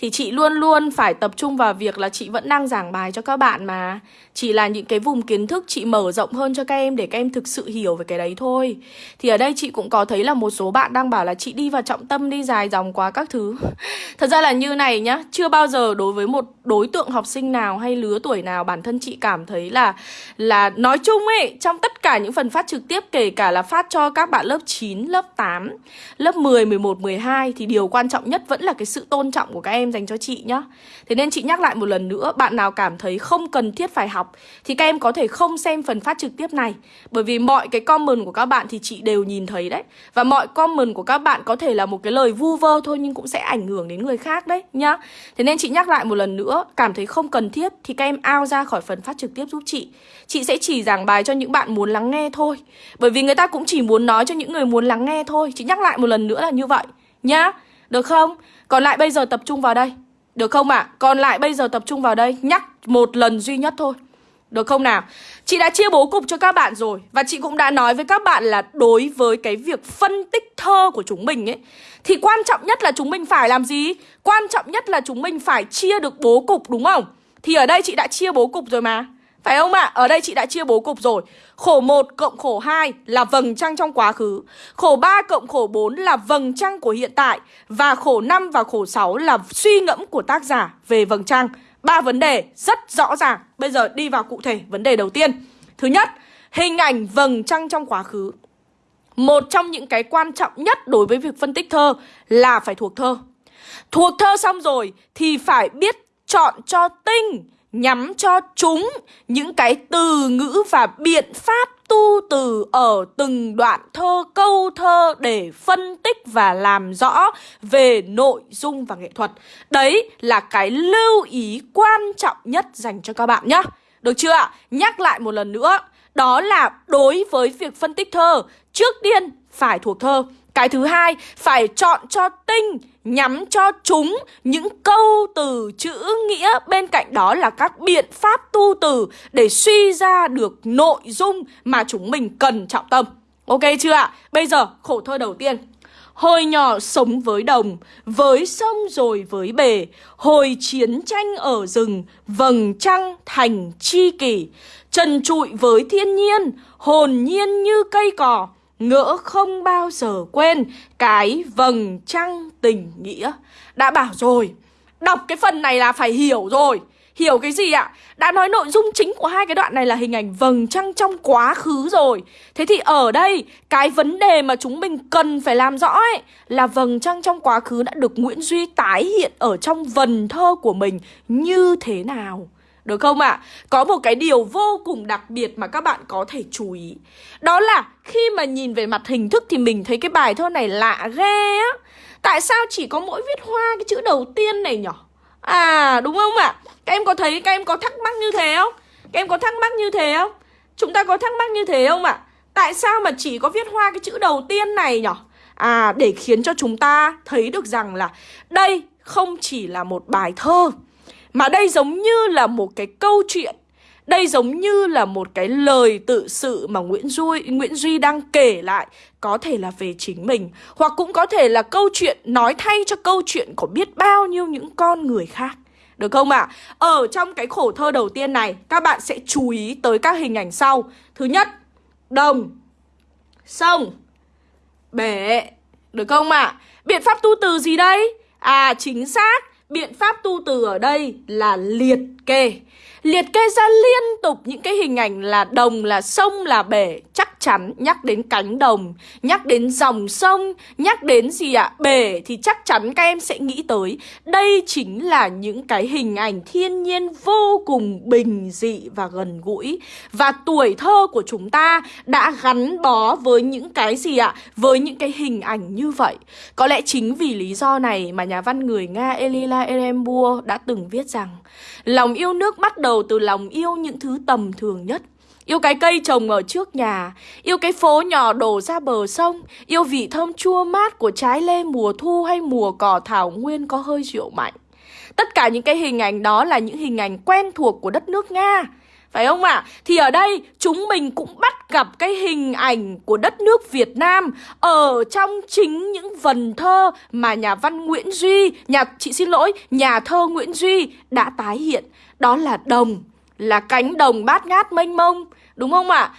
thì chị luôn luôn phải tập trung vào việc là chị vẫn đang giảng bài cho các bạn mà. Chỉ là những cái vùng kiến thức chị mở rộng hơn cho các em để các em thực sự hiểu về cái đấy thôi. Thì ở đây chị cũng có thấy là một số bạn đang bảo là chị đi vào trọng tâm đi dài dòng quá các thứ. Thật ra là như này nhá Chưa bao giờ đối với một đối tượng học sinh nào hay lứa tuổi nào bản thân chị cảm thấy là là nói chung ấy Trong tất cả những phần phát trực tiếp kể cả là phát cho các bạn lớp 9, lớp 8, lớp 10, 11, 12 Thì điều quan trọng nhất vẫn là cái sự tôn trọng của các em dành cho chị nhá. Thế nên chị nhắc lại một lần nữa, Bạn nào cảm thấy không cần thiết phải học Thì các em có thể không xem phần phát trực tiếp này. Bởi vì mọi cái comment của các bạn thì chị đều nhìn thấy đấy. Và mọi comment của các bạn có thể là một cái lời vu vơ thôi Nhưng cũng sẽ ảnh hưởng đến người khác đấy nhá. Thế nên chị nhắc lại một lần nữa, Cảm thấy không cần thiết thì các em ao ra khỏi phần phát trực tiếp giúp chị. Chị sẽ chỉ giảng bài cho những bạn muốn lắng nghe thôi. Bởi vì người ta cũng chỉ muốn nói cho những người muốn lắng nghe thôi. Chị nhắc lại một lần nữa là như vậy Nhá. Được không? Còn lại bây giờ tập trung vào đây Được không ạ? À? Còn lại bây giờ tập trung vào đây, Nhắc một lần duy nhất thôi Được không nào? Chị đã chia bố cục cho các bạn rồi, Và chị cũng đã nói với các bạn là Đối với cái việc phân tích thơ của chúng mình ấy, Thì quan trọng nhất là chúng mình phải làm gì? Quan trọng nhất là chúng mình phải chia được bố cục, đúng không? Thì ở đây chị đã chia bố cục rồi mà phải không ạ? À? Ở đây chị đã chia bố cục rồi. Khổ 1 cộng khổ 2 là vầng trăng trong quá khứ. Khổ 3 cộng khổ 4 là vầng trăng của hiện tại. Và khổ 5 và khổ 6 là suy ngẫm của tác giả về vầng trăng. Ba vấn đề rất rõ ràng. Bây giờ đi vào cụ thể vấn đề đầu tiên. Thứ nhất, hình ảnh vầng trăng trong quá khứ. Một trong những cái quan trọng nhất đối với việc phân tích thơ là phải thuộc thơ. Thuộc thơ xong rồi thì phải biết chọn cho tinh nhắm cho chúng những cái từ ngữ và biện pháp tu từ ở từng đoạn thơ câu thơ để phân tích và làm rõ về nội dung và nghệ thuật. Đấy là cái lưu ý quan trọng nhất dành cho các bạn nhé. Được chưa ạ? Nhắc lại một lần nữa. Đó là đối với việc phân tích thơ, trước tiên phải thuộc thơ. Cái thứ hai, phải chọn cho tinh, nhắm cho chúng những câu từ chữ nghĩa. Bên cạnh đó là các biện pháp tu từ để suy ra được nội dung mà chúng mình cần trọng tâm. Ok chưa ạ? Bây giờ khổ thơ đầu tiên. Hồi nhỏ sống với đồng, với sông rồi với bể, hồi chiến tranh ở rừng, vầng trăng thành chi kỷ, trần trụi với thiên nhiên, hồn nhiên như cây cỏ, ngỡ không bao giờ quên cái vầng trăng tình nghĩa. Đã bảo rồi, đọc cái phần này là phải hiểu rồi. Hiểu cái gì ạ? Đã nói nội dung chính của hai cái đoạn này là hình ảnh vầng trăng trong quá khứ rồi Thế thì ở đây cái vấn đề mà chúng mình cần phải làm rõ ấy Là vầng trăng trong quá khứ đã được Nguyễn Duy tái hiện ở trong vần thơ của mình như thế nào được không ạ? À? Có một cái điều vô cùng đặc biệt mà các bạn có thể chú ý Đó là khi mà nhìn về mặt hình thức thì mình thấy cái bài thơ này lạ ghê á Tại sao chỉ có mỗi viết hoa cái chữ đầu tiên này nhỉ? À đúng không ạ? À? Các em có thấy, các em có thắc mắc như thế không? Các em có thắc mắc như thế không? Chúng ta có thắc mắc như thế không ạ? À? Tại sao mà chỉ có viết hoa cái chữ đầu tiên này nhỉ? À để khiến cho chúng ta thấy được rằng là đây không chỉ là một bài thơ mà đây giống như là một cái câu chuyện đây giống như là một cái lời tự sự mà Nguyễn Duy, Nguyễn Duy đang kể lại Có thể là về chính mình Hoặc cũng có thể là câu chuyện nói thay cho câu chuyện của biết bao nhiêu những con người khác được không ạ? À? Ở trong cái khổ thơ đầu tiên này Các bạn sẽ chú ý tới các hình ảnh sau Thứ nhất Đồng Sông Bể Được không ạ? À? Biện pháp tu từ gì đây? À chính xác Biện pháp tu từ ở đây là liệt kê. Liệt kê ra liên tục những cái hình ảnh là đồng, là sông, là bể Chắc chắn nhắc đến cánh đồng, nhắc đến dòng sông, nhắc đến gì ạ? À? Bể thì chắc chắn các em sẽ nghĩ tới Đây chính là những cái hình ảnh thiên nhiên vô cùng bình dị và gần gũi Và tuổi thơ của chúng ta đã gắn bó với những cái gì ạ? À? Với những cái hình ảnh như vậy Có lẽ chính vì lý do này mà nhà văn người Nga Elila Erembua đã từng viết rằng Lòng yêu nước bắt đầu từ lòng yêu những thứ tầm thường nhất. Yêu cái cây trồng ở trước nhà, Yêu cái phố nhỏ đổ ra bờ sông, Yêu vị thơm chua mát của trái lê mùa thu hay mùa cỏ thảo nguyên có hơi rượu mạnh. Tất cả những cái hình ảnh đó là những hình ảnh quen thuộc của đất nước Nga phải không ạ? À? Thì ở đây chúng mình cũng bắt gặp cái hình ảnh của đất nước Việt Nam Ở trong chính những vần thơ mà nhà văn Nguyễn Duy nhà Chị xin lỗi, nhà thơ Nguyễn Duy đã tái hiện Đó là đồng, là cánh đồng bát ngát mênh mông Đúng không ạ? À?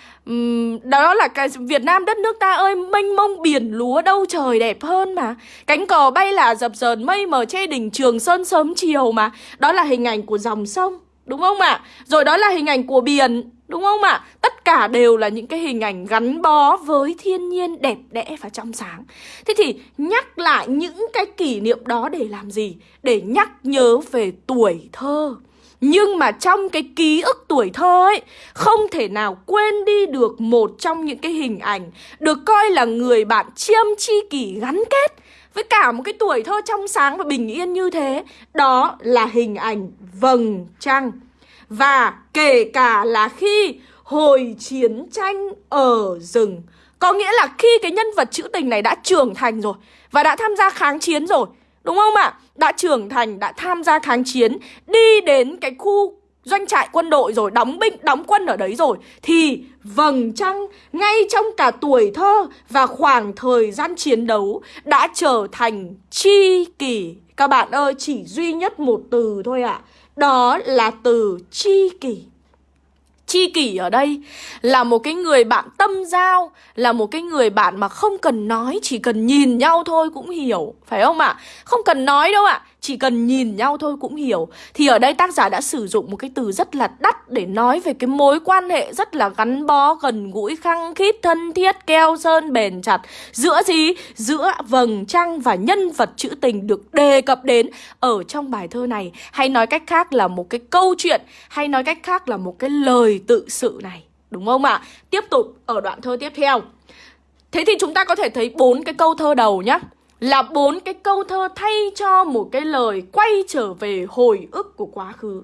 Đó là cái Việt Nam đất nước ta ơi mênh mông biển lúa đâu trời đẹp hơn mà Cánh cò bay là dập dờn mây mờ che đỉnh Trường Sơn sớm chiều mà Đó là hình ảnh của dòng sông Đúng không ạ? À? Rồi đó là hình ảnh của biển, Đúng không ạ? À? Tất cả đều là những cái hình ảnh gắn bó với thiên nhiên đẹp đẽ và trong sáng Thế thì nhắc lại những cái kỷ niệm đó để làm gì? Để nhắc nhớ về tuổi thơ nhưng mà trong cái ký ức tuổi thơ ấy, Không thể nào quên đi được một trong những cái hình ảnh Được coi là người bạn chiêm chi kỷ gắn kết với cả một cái tuổi thơ trong sáng và bình yên như thế Đó là hình ảnh vầng trăng Và kể cả là khi hồi chiến tranh ở rừng Có nghĩa là khi cái nhân vật trữ tình này đã trưởng thành rồi Và đã tham gia kháng chiến rồi Đúng không ạ? Đã trưởng thành, đã tham gia kháng chiến Đi đến cái khu doanh trại quân đội rồi Đóng binh, đóng quân ở đấy rồi. Thì vầng trăng ngay trong cả tuổi thơ Và khoảng thời gian chiến đấu Đã trở thành chi kỷ. Các bạn ơi, chỉ duy nhất một từ thôi ạ. À. Đó là từ chi kỷ. Chi kỷ ở đây là một cái người bạn tâm giao Là một cái người bạn mà không cần nói Chỉ cần nhìn nhau thôi cũng hiểu Phải không ạ? À? Không cần nói đâu ạ à. Chỉ cần nhìn nhau thôi cũng hiểu Thì ở đây tác giả đã sử dụng một cái từ rất là đắt Để nói về cái mối quan hệ rất là gắn bó Gần gũi, khăng khít, thân thiết, keo sơn, bền chặt Giữa gì? Giữa vầng trăng và nhân vật trữ tình được đề cập đến Ở trong bài thơ này Hay nói cách khác là một cái câu chuyện Hay nói cách khác là một cái lời tự sự này, Đúng không ạ? À? Tiếp tục ở đoạn thơ tiếp theo Thế thì chúng ta có thể thấy bốn cái câu thơ đầu nhá là bốn cái câu thơ thay cho một cái lời quay trở về hồi ức của quá khứ.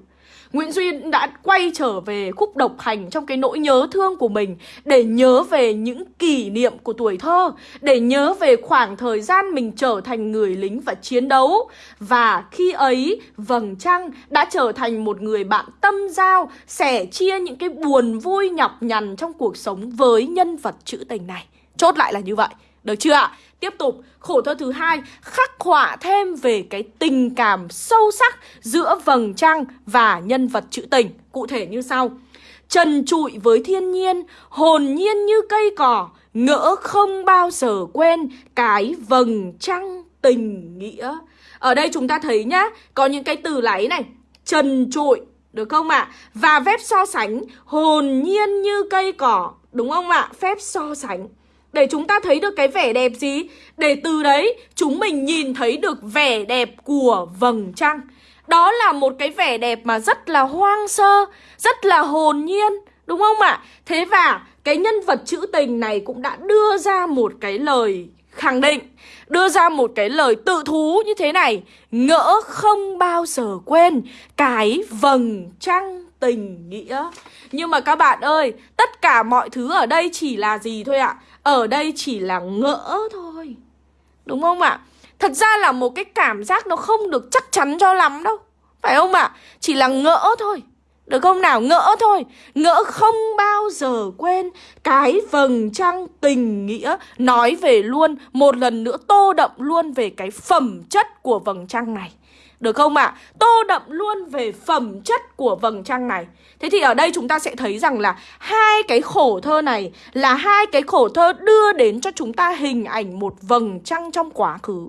Nguyễn Duy đã quay trở về khúc độc hành trong cái nỗi nhớ thương của mình để nhớ về những kỷ niệm của tuổi thơ, để nhớ về khoảng thời gian mình trở thành người lính và chiến đấu. Và khi ấy, Vầng Trăng đã trở thành một người bạn tâm giao, sẻ chia những cái buồn vui nhọc nhằn trong cuộc sống với nhân vật trữ tình này. Chốt lại là như vậy Được chưa ạ? Tiếp tục, khổ thơ thứ hai khắc họa thêm về cái tình cảm sâu sắc giữa vầng trăng và nhân vật trữ tình. Cụ thể như sau. Trần trụi với thiên nhiên, hồn nhiên như cây cỏ, ngỡ không bao giờ quên cái vầng trăng tình nghĩa. Ở đây chúng ta thấy nhá, có những cái từ láy này, trần trụi, được không ạ? À? Và phép so sánh, hồn nhiên như cây cỏ, đúng không ạ? À? Phép so sánh. Để chúng ta thấy được cái vẻ đẹp gì? Để từ đấy chúng mình nhìn thấy được vẻ đẹp của vầng trăng. Đó là một cái vẻ đẹp mà rất là hoang sơ, rất là hồn nhiên, đúng không ạ? Thế và cái nhân vật trữ tình này cũng đã đưa ra một cái lời khẳng định đưa ra một cái lời tự thú như thế này ngỡ không bao giờ quên cái vầng trăng tình, nghĩa. Nhưng mà các bạn ơi, tất cả mọi thứ ở đây chỉ là gì thôi ạ? Ở đây chỉ là ngỡ thôi. Đúng không ạ? Thật ra là một cái cảm giác nó không được chắc chắn cho lắm đâu. Phải không ạ? Chỉ là ngỡ thôi. Được không nào? Ngỡ thôi. Ngỡ không bao giờ quên Cái vầng trăng tình, nghĩa. Nói về luôn, Một lần nữa tô đậm luôn về cái phẩm chất của vầng trăng này được không ạ? À? Tô đậm luôn về phẩm chất của vầng trăng này Thế thì ở đây chúng ta sẽ thấy rằng là Hai cái khổ thơ này Là hai cái khổ thơ đưa đến cho chúng ta hình ảnh một vầng trăng trong quá khứ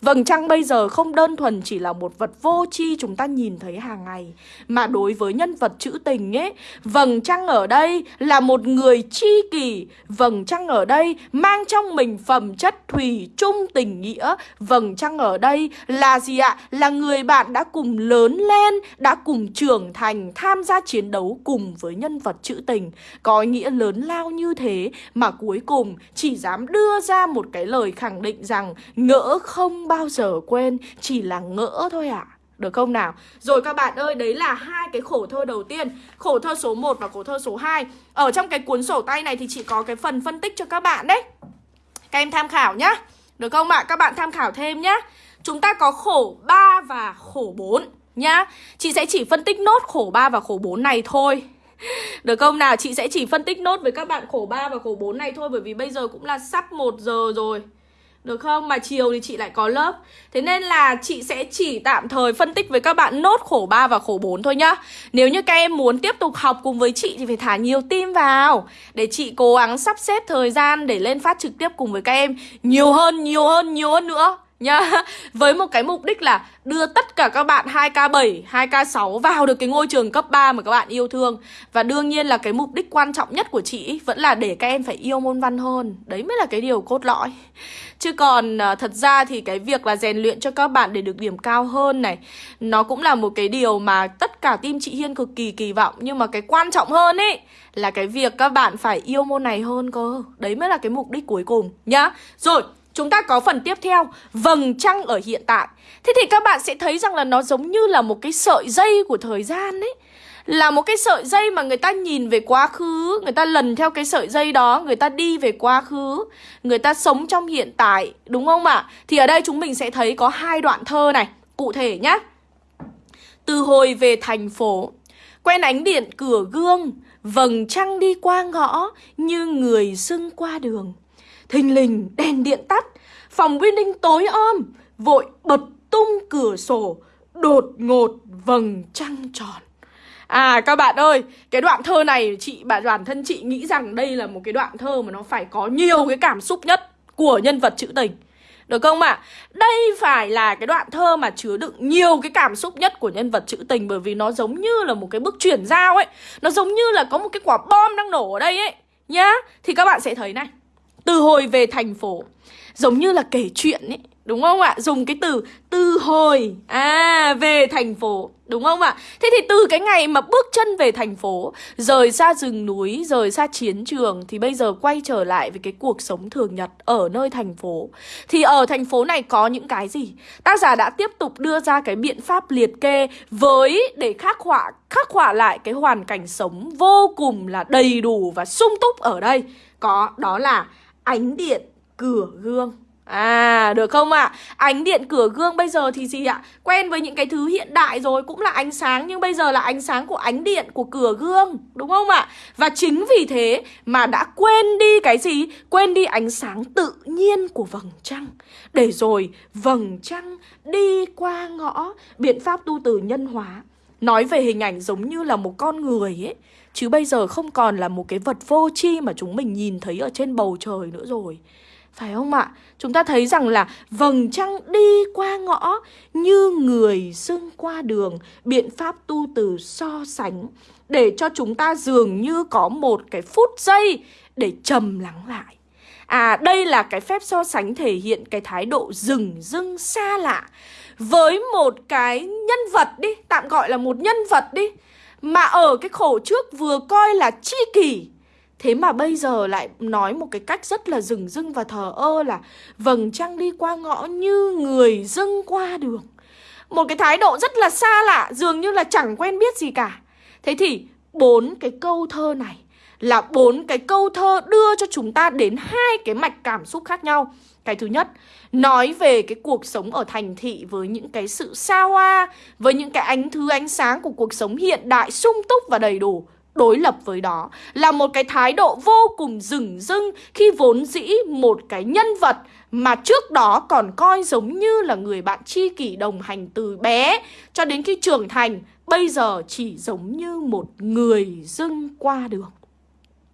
Vầng trăng bây giờ không đơn thuần chỉ là một vật vô tri chúng ta nhìn thấy hàng ngày, Mà đối với nhân vật trữ tình ấy, Vầng trăng ở đây là một người chi kỷ. Vầng trăng ở đây mang trong mình phẩm chất thủy chung tình nghĩa. Vầng trăng ở đây là gì ạ? Là người bạn đã cùng lớn lên, Đã cùng trưởng thành, tham gia chiến đấu cùng với nhân vật trữ tình. Có nghĩa lớn lao như thế Mà cuối cùng chỉ dám đưa ra một cái lời khẳng định rằng Ngỡ không bao giờ quên Chỉ là ngỡ thôi ạ à. Được không nào? Rồi các bạn ơi, đấy là hai cái khổ thơ đầu tiên Khổ thơ số 1 và khổ thơ số 2 Ở trong cái cuốn sổ tay này thì chị có cái phần phân tích cho các bạn đấy Các em tham khảo nhá Được không ạ? À? Các bạn tham khảo thêm nhá Chúng ta có khổ 3 và khổ 4 nhá Chị sẽ chỉ phân tích nốt khổ 3 và khổ 4 này thôi được không nào? Chị sẽ chỉ phân tích nốt với các bạn khổ 3 và khổ 4 này thôi Bởi vì bây giờ cũng là sắp 1 giờ rồi được không? Mà chiều thì chị lại có lớp. Thế nên là chị sẽ chỉ tạm thời phân tích với các bạn nốt khổ 3 và khổ 4 thôi nhá. Nếu như các em muốn tiếp tục học cùng với chị thì phải thả nhiều tim vào Để chị cố gắng sắp xếp thời gian để lên phát trực tiếp cùng với các em Nhiều hơn, nhiều hơn, nhiều hơn nữa nhá. Với một cái mục đích là đưa tất cả các bạn 2K7, 2K6 vào được cái ngôi trường cấp 3 mà các bạn yêu thương. Và đương nhiên là cái mục đích quan trọng nhất của chị vẫn là để các em phải yêu môn văn hơn. Đấy mới là cái điều cốt lõi. Chứ còn à, thật ra thì cái việc là rèn luyện cho các bạn để được điểm cao hơn này Nó cũng là một cái điều mà tất cả team chị Hiên cực kỳ kỳ vọng. Nhưng mà cái quan trọng hơn ấy là cái việc các bạn phải yêu môn này hơn cơ. Đấy mới là cái mục đích cuối cùng. Nhá. Rồi Chúng ta có phần tiếp theo, vầng trăng ở hiện tại. Thế thì các bạn sẽ thấy rằng là nó giống như là một cái sợi dây của thời gian ấy. Là một cái sợi dây mà người ta nhìn về quá khứ, người ta lần theo cái sợi dây đó, người ta đi về quá khứ, người ta sống trong hiện tại, đúng không ạ? Thì ở đây chúng mình sẽ thấy có hai đoạn thơ này, cụ thể nhá. Từ hồi về thành phố, quen ánh điện cửa gương, vầng trăng đi qua ngõ như người xưng qua đường. Thình lình đèn điện tắt Phòng Winning tối om Vội bật tung cửa sổ Đột ngột vầng trăng tròn À các bạn ơi, cái đoạn thơ này chị bạn bản thân chị nghĩ rằng đây là một cái đoạn thơ mà nó phải có nhiều cái cảm xúc nhất của nhân vật trữ tình. Được không ạ? À? Đây phải là cái đoạn thơ mà chứa đựng nhiều cái cảm xúc nhất của nhân vật trữ tình bởi vì nó giống như là một cái bước chuyển giao ấy. Nó giống như là có một cái quả bom đang nổ ở đây ấy. Nhá, thì các bạn sẽ thấy này. Từ hồi về thành phố Giống như là kể chuyện ấy, Đúng không ạ? Dùng cái từ từ hồi À về thành phố, Đúng không ạ? Thế thì từ cái ngày mà bước chân về thành phố, Rời xa rừng núi, Rời xa chiến trường, Thì bây giờ quay trở lại với cái cuộc sống thường nhật Ở nơi thành phố Thì ở thành phố này có những cái gì? Tác giả đã tiếp tục đưa ra cái biện pháp liệt kê Với, để khắc họa Khắc họa lại cái hoàn cảnh sống Vô cùng là đầy đủ và sung túc ở đây Có, đó là ánh điện cửa gương À được không ạ? À? Ánh điện cửa gương bây giờ thì gì ạ? Quen với những cái thứ hiện đại rồi, Cũng là ánh sáng, nhưng bây giờ là ánh sáng của ánh điện của cửa gương, Đúng không ạ? À? Và chính vì thế mà đã quên đi cái gì? Quên đi ánh sáng tự nhiên của vầng trăng Để rồi vầng trăng đi qua ngõ Biện pháp tu từ nhân hóa Nói về hình ảnh giống như là một con người ấy Chứ bây giờ không còn là một cái vật vô tri mà chúng mình nhìn thấy ở trên bầu trời nữa rồi phải không ạ? Chúng ta thấy rằng là vầng trăng đi qua ngõ như người xưng qua đường, biện pháp tu từ so sánh để cho chúng ta dường như có một cái phút giây để trầm lắng lại. À đây là cái phép so sánh thể hiện cái thái độ rừng rưng xa lạ với một cái nhân vật đi, tạm gọi là một nhân vật đi mà ở cái khổ trước vừa coi là chi kỷ. Thế mà bây giờ lại nói một cái cách rất là rừng rưng và thờ ơ là Vầng trăng đi qua ngõ như người dưng qua đường. Một cái thái độ rất là xa lạ, dường như là chẳng quen biết gì cả. Thế thì bốn cái câu thơ này là bốn cái câu thơ đưa cho chúng ta đến hai cái mạch cảm xúc khác nhau cái thứ nhất, nói về cái cuộc sống ở thành thị với những cái sự xa hoa, với những cái ánh thứ ánh sáng của cuộc sống hiện đại sung túc và đầy đủ đối lập với đó là một cái thái độ vô cùng rừng rưng khi vốn dĩ một cái nhân vật mà trước đó còn coi giống như là người bạn tri kỷ đồng hành từ bé cho đến khi trưởng thành bây giờ chỉ giống như một người dưng qua đường.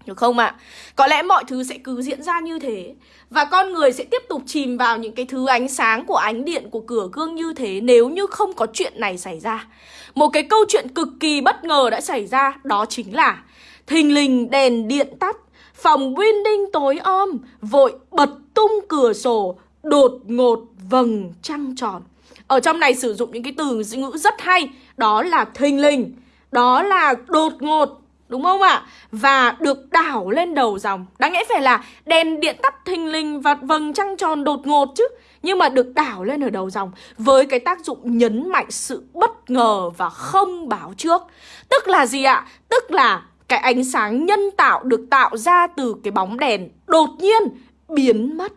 Được không ạ? À? Có lẽ mọi thứ sẽ cứ diễn ra như thế, Và con người sẽ tiếp tục chìm vào những cái thứ ánh sáng của ánh điện của cửa gương như thế Nếu như không có chuyện này xảy ra Một cái câu chuyện cực kỳ bất ngờ đã xảy ra, Đó chính là Thình lình đèn điện tắt, Phòng winding tối om, Vội bật tung cửa sổ, Đột ngột vầng trăng tròn Ở trong này sử dụng những cái từ ngữ rất hay, Đó là thình lình, Đó là đột ngột Đúng không ạ? Và được đảo lên đầu dòng Đáng lẽ phải là đèn điện tắt thình lình và vầng trăng tròn đột ngột chứ Nhưng mà được đảo lên ở đầu dòng Với cái tác dụng nhấn mạnh sự bất ngờ và không báo trước Tức là gì ạ? Tức là cái ánh sáng nhân tạo được tạo ra từ cái bóng đèn đột nhiên biến mất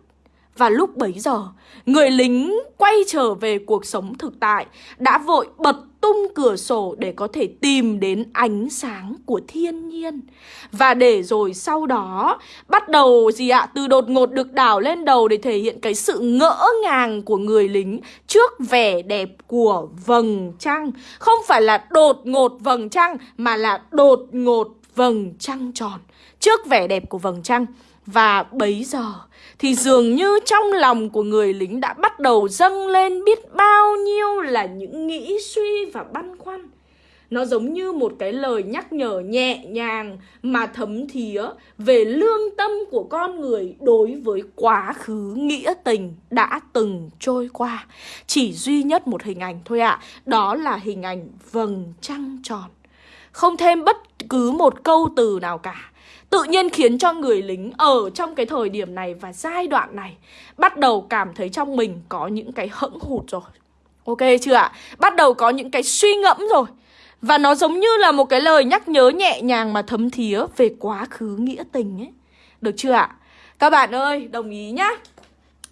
và lúc bấy giờ, người lính quay trở về cuộc sống thực tại đã vội bật tung cửa sổ để có thể tìm đến ánh sáng của thiên nhiên. Và để rồi sau đó, bắt đầu gì ạ? Từ đột ngột được đảo lên đầu để thể hiện cái sự ngỡ ngàng của người lính trước vẻ đẹp của vầng trăng. Không phải là đột ngột vầng trăng, mà là đột ngột vầng trăng tròn trước vẻ đẹp của vầng trăng. Và bấy giờ thì dường như trong lòng của người lính đã bắt đầu dâng lên biết bao nhiêu là những nghĩ suy và băn khoăn. Nó giống như một cái lời nhắc nhở nhẹ nhàng mà thấm thía về lương tâm của con người đối với quá khứ nghĩa tình đã từng trôi qua. Chỉ duy nhất một hình ảnh thôi ạ, à, đó là hình ảnh vầng trăng tròn. Không thêm bất cứ một câu từ nào cả tự nhiên khiến cho người lính ở trong cái thời điểm này và giai đoạn này bắt đầu cảm thấy trong mình có những cái hẫng hụt rồi. Ok chưa ạ? Bắt đầu có những cái suy ngẫm rồi. Và nó giống như là một cái lời nhắc nhớ nhẹ nhàng mà thấm thía về quá khứ nghĩa tình ấy. Được chưa ạ? Các bạn ơi, đồng ý nhá.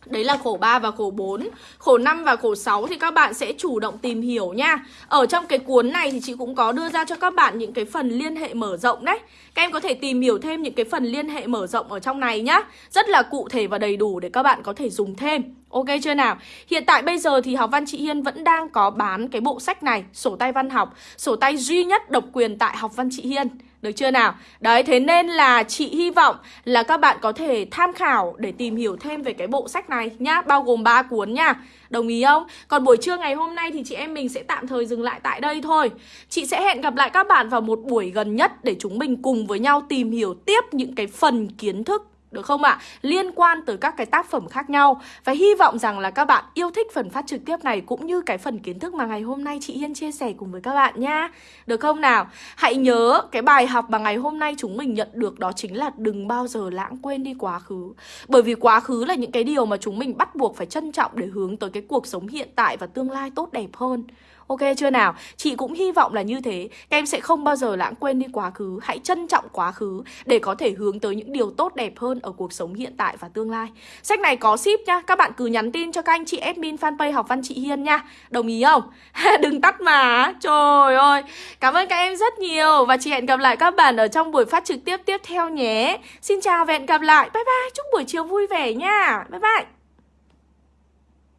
Đấy là khổ 3 và khổ 4 Khổ 5 và khổ 6 thì các bạn sẽ chủ động tìm hiểu nha. Ở trong cái cuốn này thì chị cũng có đưa ra cho các bạn những cái phần liên hệ mở rộng đấy. Các em có thể tìm hiểu thêm những cái phần liên hệ mở rộng ở trong này nhá. Rất là cụ thể và đầy đủ để các bạn có thể dùng thêm. Ok chưa nào? Hiện tại bây giờ thì học văn chị Hiên vẫn đang có bán cái bộ sách này Sổ tay văn học Sổ tay duy nhất độc quyền tại học văn chị Hiên được chưa nào? Đấy, thế nên là chị hy vọng là các bạn có thể tham khảo để tìm hiểu thêm về cái bộ sách này nhá Bao gồm 3 cuốn nha Đồng ý không? Còn buổi trưa ngày hôm nay thì chị em mình sẽ tạm thời dừng lại tại đây thôi Chị sẽ hẹn gặp lại các bạn vào một buổi gần nhất Để chúng mình cùng với nhau tìm hiểu tiếp những cái phần kiến thức được không ạ? À? Liên quan tới các cái tác phẩm khác nhau Và hy vọng rằng là các bạn yêu thích phần phát trực tiếp này Cũng như cái phần kiến thức mà ngày hôm nay chị Hiên chia sẻ cùng với các bạn nha Được không nào? Hãy nhớ cái bài học mà ngày hôm nay chúng mình nhận được Đó chính là đừng bao giờ lãng quên đi quá khứ Bởi vì quá khứ là những cái điều mà chúng mình bắt buộc phải trân trọng Để hướng tới cái cuộc sống hiện tại và tương lai tốt đẹp hơn Ok chưa nào? Chị cũng hy vọng là như thế. Các em sẽ không bao giờ lãng quên đi quá khứ. Hãy trân trọng quá khứ Để có thể hướng tới những điều tốt đẹp hơn Ở cuộc sống hiện tại và tương lai. Sách này có ship nhá, Các bạn cứ nhắn tin cho các anh chị admin fanpage học văn chị Hiên nha. Đồng ý không? Đừng tắt mà. Trời ơi. Cảm ơn các em rất nhiều. Và chị hẹn gặp lại các bạn ở trong buổi phát trực tiếp tiếp theo nhé. Xin chào và hẹn gặp lại. Bye bye. Chúc buổi chiều vui vẻ nha. Bye bye.